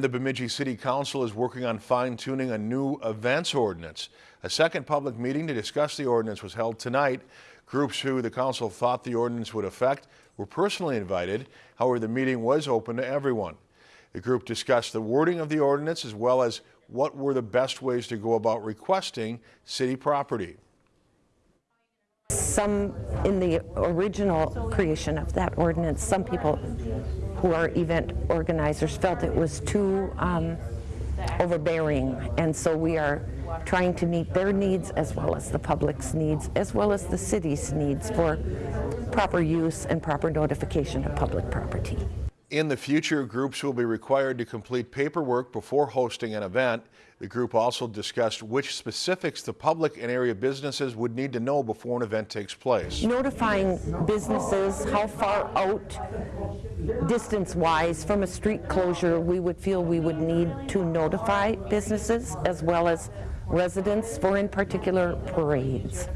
The Bemidji City Council is working on fine-tuning a new events ordinance. A second public meeting to discuss the ordinance was held tonight. Groups who the council thought the ordinance would affect were personally invited. However, the meeting was open to everyone. The group discussed the wording of the ordinance as well as what were the best ways to go about requesting city property. Some, in the original creation of that ordinance, some people who are event organizers felt it was too um, overbearing. And so we are trying to meet their needs as well as the public's needs, as well as the city's needs for proper use and proper notification of public property. In the future, groups will be required to complete paperwork before hosting an event. The group also discussed which specifics the public and area businesses would need to know before an event takes place. Notifying businesses how far out distance-wise from a street closure we would feel we would need to notify businesses as well as residents for in particular parades.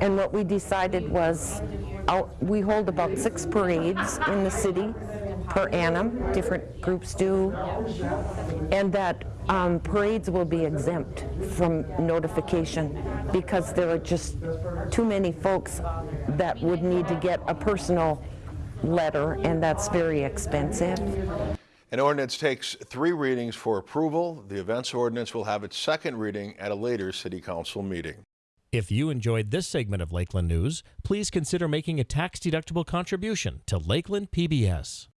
And what we decided was out, we hold about six parades in the city per annum, different groups do, and that um, parades will be exempt from notification because there are just too many folks that would need to get a personal letter, and that's very expensive. An ordinance takes three readings for approval. The events ordinance will have its second reading at a later city council meeting. If you enjoyed this segment of Lakeland News, please consider making a tax-deductible contribution to Lakeland PBS.